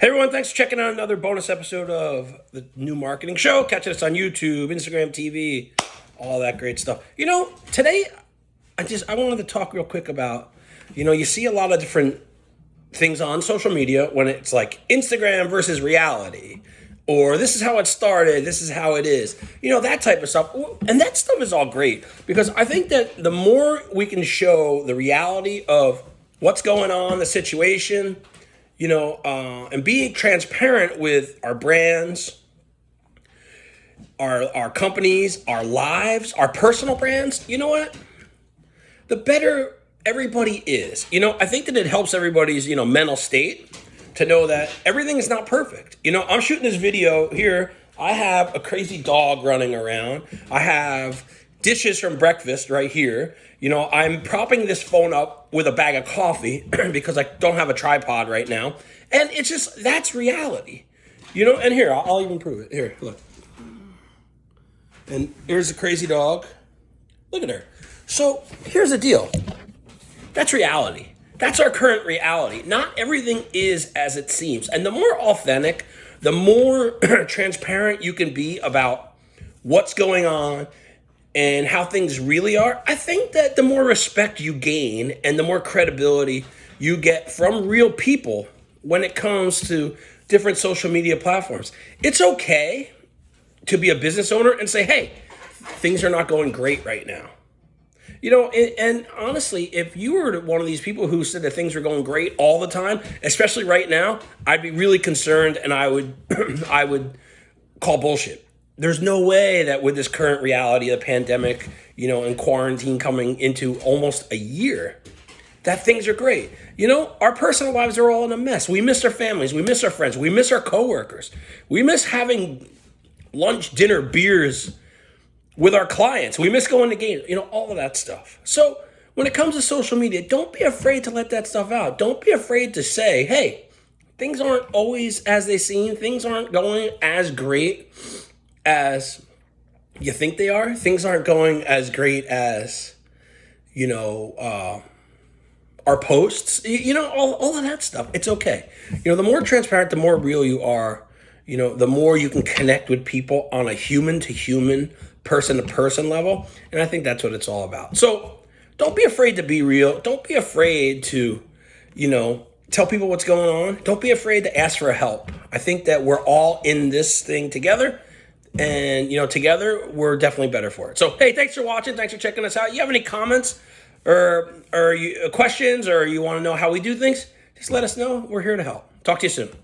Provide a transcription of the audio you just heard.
Hey everyone, thanks for checking out another bonus episode of the new marketing show. Catching us on YouTube, Instagram TV, all that great stuff. You know, today I just I wanted to talk real quick about, you know, you see a lot of different things on social media when it's like Instagram versus reality. Or this is how it started, this is how it is. You know, that type of stuff. And that stuff is all great because I think that the more we can show the reality of what's going on, the situation, you know, uh, and being transparent with our brands, our our companies, our lives, our personal brands. You know what? The better everybody is. You know, I think that it helps everybody's you know mental state to know that everything is not perfect. You know, I'm shooting this video here. I have a crazy dog running around. I have dishes from breakfast right here. You know, I'm propping this phone up with a bag of coffee because I don't have a tripod right now. And it's just, that's reality. You know, and here, I'll, I'll even prove it. Here, look. And here's a crazy dog. Look at her. So here's the deal. That's reality. That's our current reality. Not everything is as it seems. And the more authentic, the more transparent you can be about what's going on and how things really are, I think that the more respect you gain and the more credibility you get from real people when it comes to different social media platforms. It's okay to be a business owner and say, hey, things are not going great right now. You know, and, and, honestly, if you were one of these people who said that things were going great all the time, especially right now, I'd be really concerned and I would I would call bullshit there's no way that with this current reality of the pandemic, you know, and quarantine coming into almost a year, that things are great. You know, our personal lives are all in a mess. We miss our families, we miss our friends, we miss our coworkers, we miss having lunch, dinner, beers with our clients, we miss going to games, you know, all of that stuff. So when it comes to social media, don't be afraid to let that stuff out. Don't be afraid to say, hey, things aren't always as they seem, things aren't going as great as you think they are. Things aren't going as great as, you know, uh, our posts, you know, all, all of that stuff. It's okay. You know, the more transparent, the more real you are, you know, the more you can connect with people on a human to human, person to person level. And I think that's what it's all about. So don't be afraid to be real. Don't be afraid to, you know, tell people what's going on. Don't be afraid to ask for help. I think that we're all in this thing together and you know together we're definitely better for it. So hey thanks for watching. Thanks for checking us out. You have any comments or or you, uh, questions or you want to know how we do things? Just let us know. We're here to help. Talk to you soon